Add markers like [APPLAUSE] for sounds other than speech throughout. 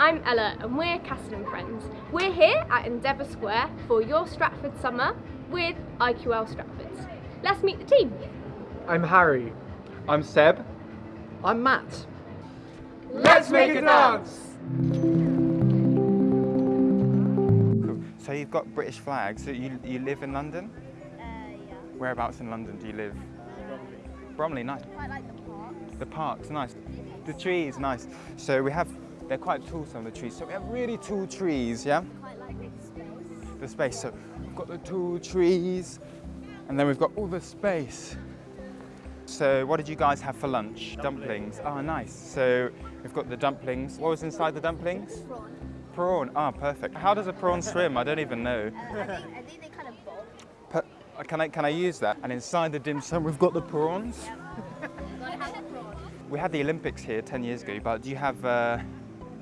I'm Ella and we're Castle and Friends. We're here at Endeavour Square for your Stratford summer with IQL Stratfords. Let's meet the team. I'm Harry. I'm Seb. I'm Matt. Let's make a dance! Cool. So you've got British flags. So you, you live in London? Uh, yeah. Whereabouts in London do you live? Bromley. Bromley, nice. Quite like the parks. The park's nice. The trees, nice. So we have, they're quite tall, some of the trees. So we have really tall trees, yeah? Quite like the space. The space. So we've got the tall trees, and then we've got all the space. So what did you guys have for lunch? Dumplings. Oh, nice. So we've got the dumplings. What was inside the dumplings? Prawn. Prawn. Ah, perfect. How does a prawn swim? I don't even know. Uh, [LAUGHS] I, think, I think they kind of. Per- uh, Can I, can I use that? And inside the dim sum, we've got the prawns. [LAUGHS] Gotta have a prawn. We had the Olympics here 10 years ago, but do you have uh,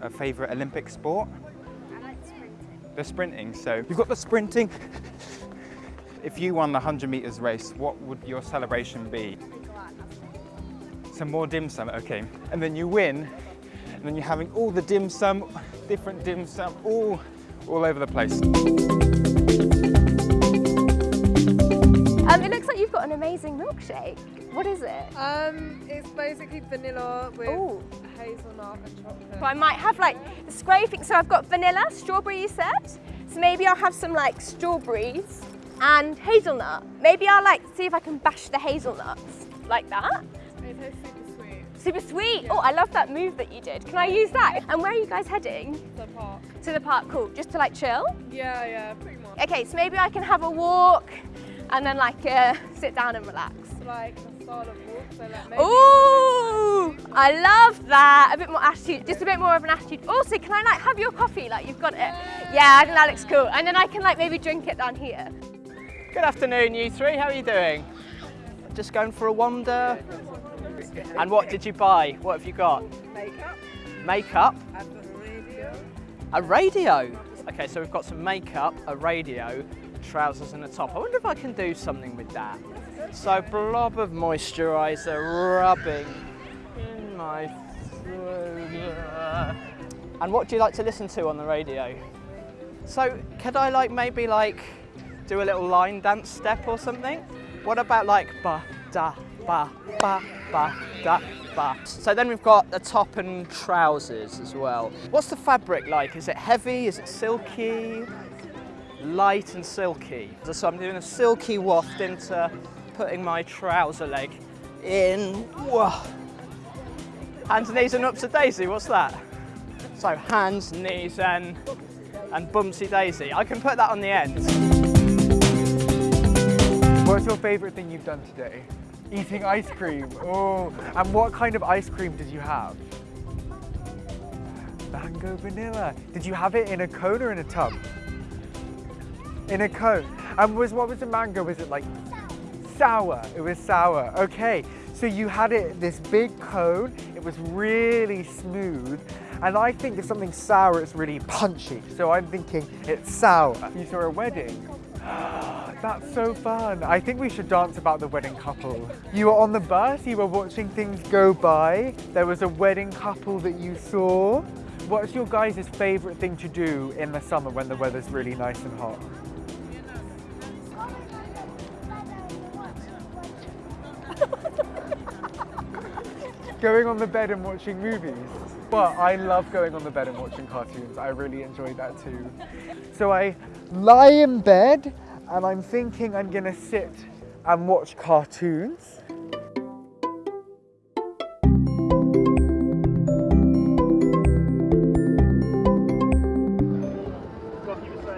a favourite Olympic sport? I like sprinting. The sprinting. So you've got the sprinting. if you won the 100 metres race, what would your celebration be? They go out and have fun. Some more dim sum, okay. And then you win, and then you're having all the dim sum, different dim sum, all, all over the place. An amazing milkshake. What is it? Um, it's basically vanilla with Ooh. hazelnut and chocolate. So I might have like the spray thing. So I've got vanilla, strawberry you said. So maybe I'll have some like strawberries and hazelnut. Maybe I'll like see if I can bash the hazelnuts like that. It tastes super sweet. Super sweet. Oh, I love that move that you did. Can I use that? And where are you guys heading? To the park. To the park, cool. Just to like chill? Yeah, yeah, pretty much. Okay, so maybe I can have a walk and then like uh, sit down and relax. It's like the style of walk, so like maybe Ooh, I love that. A bit more attitude, just a bit more of an attitude. Also, can I like have your coffee? Like you've got it. Yeah, I think that looks cool. And then I can like maybe drink it down here. Good afternoon, you three. How are you doing? Just going for a wander. And what did you buy? What have you got? makeup. Makeup, I've a radio. a radio. Okay, so we've got some makeup, a radio, trousers and a top. I wonder if I can do something with that. So blob of moisturiser rubbing in my throat. And what do you like to listen to on the radio? So could I like maybe like do a little line dance step or something? What about like ba da ba ba ba da ba? So then we've got the top and trousers as well. What's the fabric like? Is it heavy? Is it silky? Light and silky. So I'm doing a silky waft into putting my trouser leg in. Whoa. Hands, knees and ups a daisy, what's that? So hands, knees and, and bumsy daisy. I can put that on the end. What's your favourite thing you've done today? Eating ice cream. Oh, and what kind of ice cream did you have? Mango vanilla. Did you have it in a cone or in a tub? In a cone. And was what was the mango? Was it like sour? It was sour. Okay. So you had it this big cone. It was really smooth. And I think if something's sour, it's really punchy. So I'm thinking it's sour. You saw a wedding. [GASPS] That's so fun. I think we should dance about the wedding couple. You were on the bus, you were watching things go by. There was a wedding couple that you saw. What's your guys' favourite thing to do in the summer when the weather's really nice and hot? Going on the bed and watching movies. But I love going on the bed and watching cartoons. I really enjoy that too. So I lie in bed and I'm thinking I'm gonna sit and watch cartoons.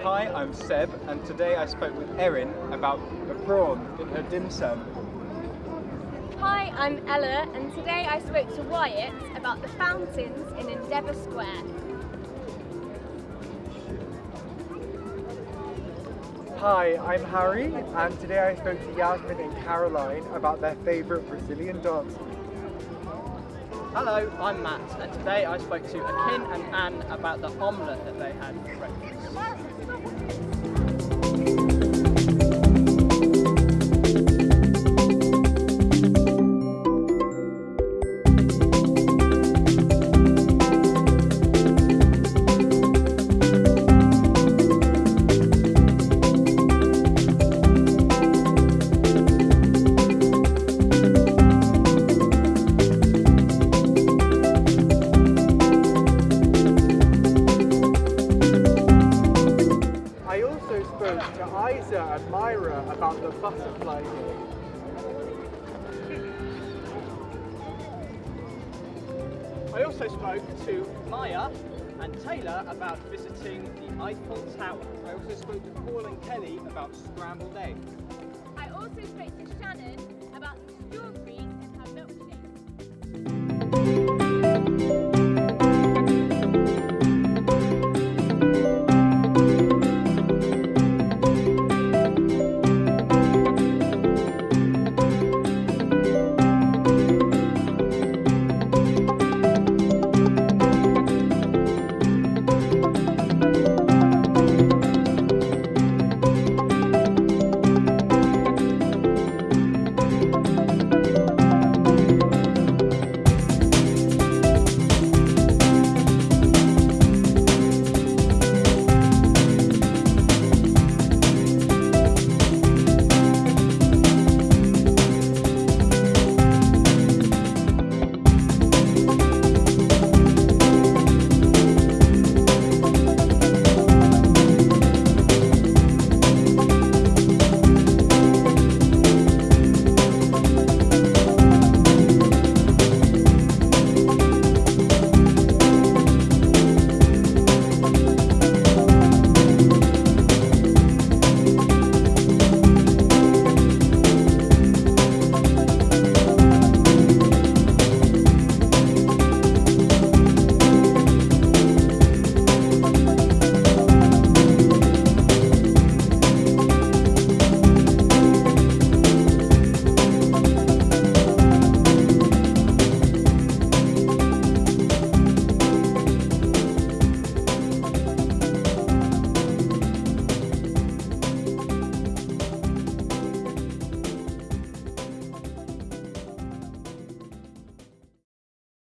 Hi, I'm Seb, and today I spoke with Erin about a prawn in her dim sum. Hi, I'm Ella and today I spoke to Wyatt about the fountains in Endeavour Square. Hi, I'm Harry and today I spoke to Yasmin and Caroline about their favourite Brazilian dance. Hello, I'm Matt, and today I spoke to Akin and Anne about the omelette that they had for breakfast. To Isa and Myra about the butterfly game. I also spoke to Maya and Taylor about visiting the Eiffel Tower. I also spoke to Paul and Kelly about scrambled eggs. I also spoke to Shannon about the strawberries